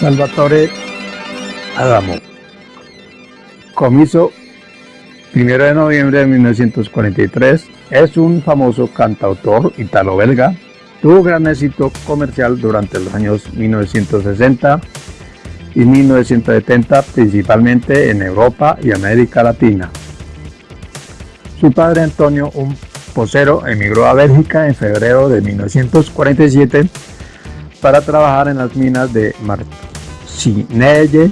Salvatore Adamo. Comiso 1 de noviembre de 1943 es un famoso cantautor italo-belga. Tuvo gran éxito comercial durante los años 1960 y 1970, principalmente en Europa y América Latina. Su padre Antonio, un posero, emigró a Bélgica en febrero de 1947 para trabajar en las minas de Marcinelle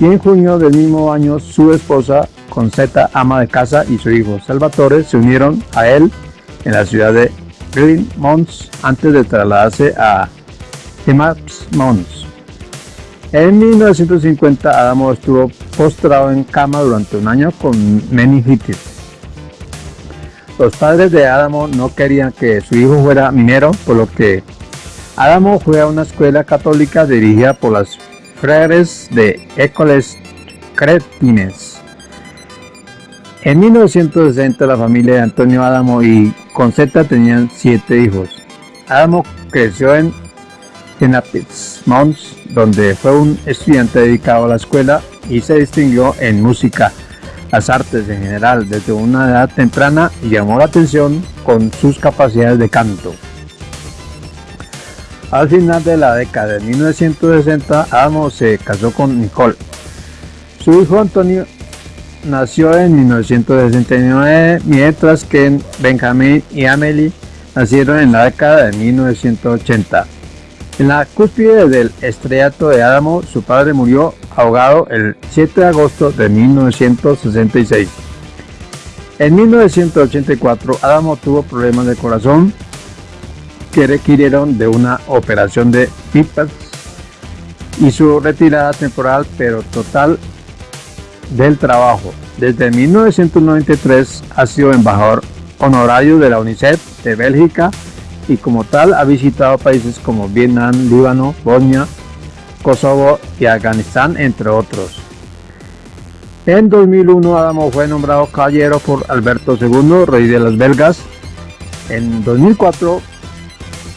y en junio del mismo año su esposa Concetta, ama de casa, y su hijo Salvatore se unieron a él en la ciudad de Mons antes de trasladarse a Mons. En 1950 Adamo estuvo postrado en cama durante un año con meningitis. Los padres de Adamo no querían que su hijo fuera minero, por lo que Adamo fue a una escuela católica dirigida por las Freres de Écoles Cretines. En 1960 la familia de Antonio Adamo y Concetta tenían siete hijos. Adamo creció en Genapiz Mons, donde fue un estudiante dedicado a la escuela y se distinguió en música, las artes en general desde una edad temprana y llamó la atención con sus capacidades de canto. Al final de la década de 1960, Amo se casó con Nicole. Su hijo Antonio nació en 1969, mientras que Benjamin y Amelie nacieron en la década de 1980. En la cúspide del estrellato de Adamo, su padre murió ahogado el 7 de agosto de 1966. En 1984, Adamo tuvo problemas de corazón que requirieron de una operación de pipas y su retirada temporal pero total del trabajo. Desde 1993 ha sido embajador honorario de la UNICEF de Bélgica y como tal ha visitado países como Vietnam, Líbano, Bosnia, Kosovo y Afganistán, entre otros. En 2001 Adamo fue nombrado caballero por Alberto II, rey de las belgas. En 2004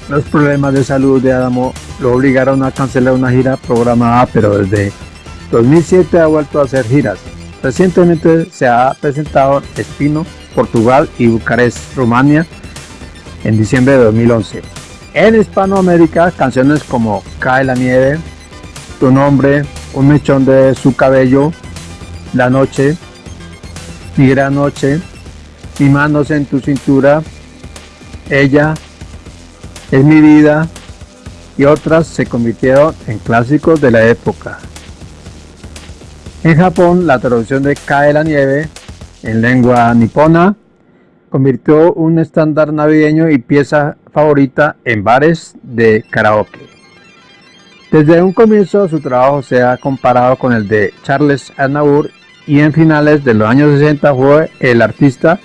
los problemas de salud de Adamo lo obligaron a cancelar una gira programada, pero desde 2007 ha vuelto a hacer giras. Recientemente se ha presentado en Espino, Portugal y Bucarest, Rumania, en diciembre de 2011. En Hispanoamérica, canciones como Cae la nieve, Tu nombre, Un mechón de su cabello, La noche, Mi gran noche, Mi manos en tu cintura, Ella, es mi vida y otras se convirtieron en clásicos de la época. En Japón, la traducción de Cae la nieve en lengua nipona convirtió un estándar navideño y pieza favorita en bares de karaoke. Desde un comienzo su trabajo se ha comparado con el de Charles Aznavour y en finales de los años 60 fue el artista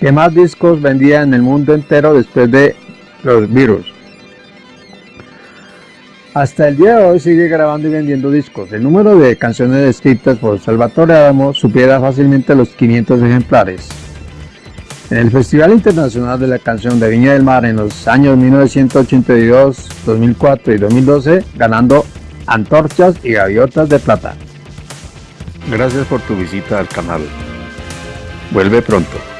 que más discos vendía en el mundo entero después de los virus. Hasta el día de hoy sigue grabando y vendiendo discos. El número de canciones escritas por Salvatore Adamo supiera fácilmente los 500 ejemplares. En el Festival Internacional de la Canción de Viña del Mar en los años 1982, 2004 y 2012, ganando antorchas y gaviotas de plata. Gracias por tu visita al canal. Vuelve pronto.